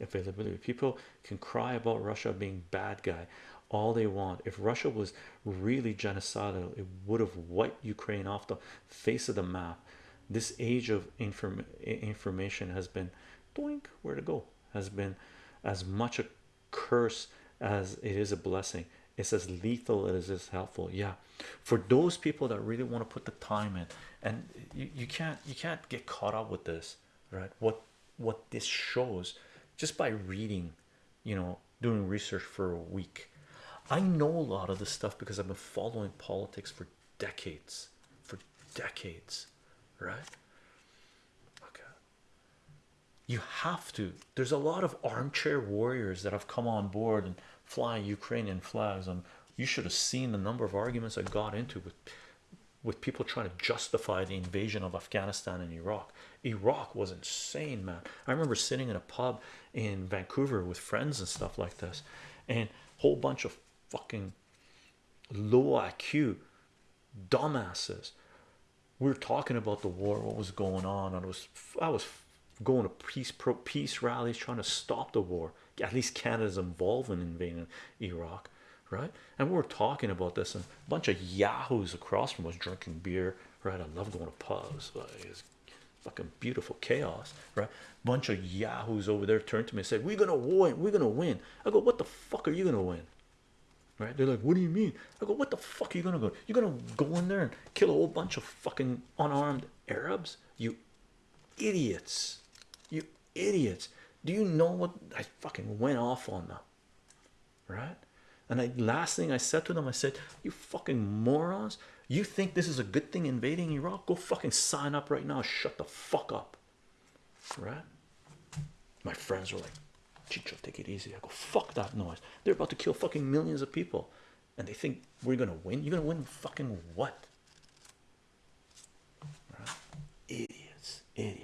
availability people can cry about russia being bad guy. All they want if russia was really genocidal it would have wiped ukraine off the face of the map. This age of inform information has been doink where to go has been as much a curse as it is a blessing. It's as lethal as it is helpful. Yeah. For those people that really want to put the time in and you, you can't you can't get caught up with this right? What what this shows just by reading you know doing research for a week. I know a lot of this stuff because i've been following politics for decades for decades right? Okay. You have to. There's a lot of armchair warriors that have come on board and fly ukrainian flags and you should have seen the number of arguments i got into with with people trying to justify the invasion of afghanistan and iraq. Iraq was insane man. I remember sitting in a pub in vancouver with friends and stuff like this and a whole bunch of fucking low iq dumbasses. We were talking about the war what was going on I was I was going to peace pro peace rallies trying to stop the war. At least Canada's involved in invading Iraq right? And we were talking about this and a bunch of yahoos across from us drinking beer right? I love going to pubs it's fucking beautiful chaos right? Bunch of yahoos over there turned to me and said we're gonna win we're gonna win. I go what the fuck are you gonna win? Right? They're like what do you mean? I go what the fuck are you gonna go you're gonna go in there and kill a whole bunch of fucking unarmed Arabs? You idiots. You idiots. Do you know what I fucking went off on them. Right and I last thing I said to them, I said, You fucking morons, you think this is a good thing invading Iraq? Go fucking sign up right now. Shut the fuck up. Right? My friends were like, Chicho, take it easy. I go, fuck that noise. They're about to kill fucking millions of people. And they think we're gonna win. You're gonna win fucking what? Right? Idiots, idiots.